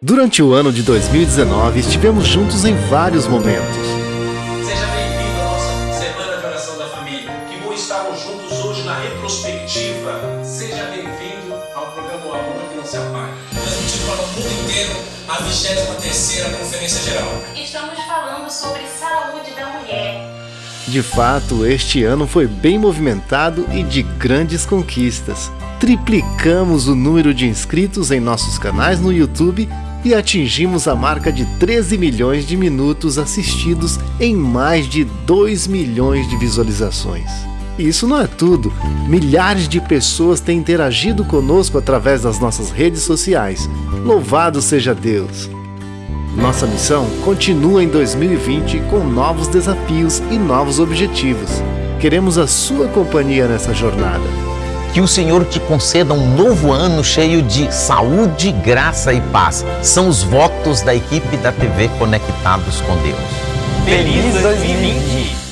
Durante o ano de 2019, estivemos juntos em vários momentos. Seja bem-vindo à nossa Semana de Oração da Família. Que bom estarmos juntos hoje na retrospectiva. Seja bem-vindo ao programa O Amor que não se apaga. Transmitido para o mundo inteiro a 23ª Conferência Geral. Estamos falando sobre saúde da mulher. De fato, este ano foi bem movimentado e de grandes conquistas. Triplicamos o número de inscritos em nossos canais no YouTube e atingimos a marca de 13 milhões de minutos assistidos em mais de 2 milhões de visualizações. Isso não é tudo. Milhares de pessoas têm interagido conosco através das nossas redes sociais. Louvado seja Deus! Nossa missão continua em 2020 com novos desafios e novos objetivos. Queremos a sua companhia nessa jornada. Que o Senhor te conceda um novo ano cheio de saúde, graça e paz. São os votos da equipe da TV Conectados com Deus. Feliz 2020!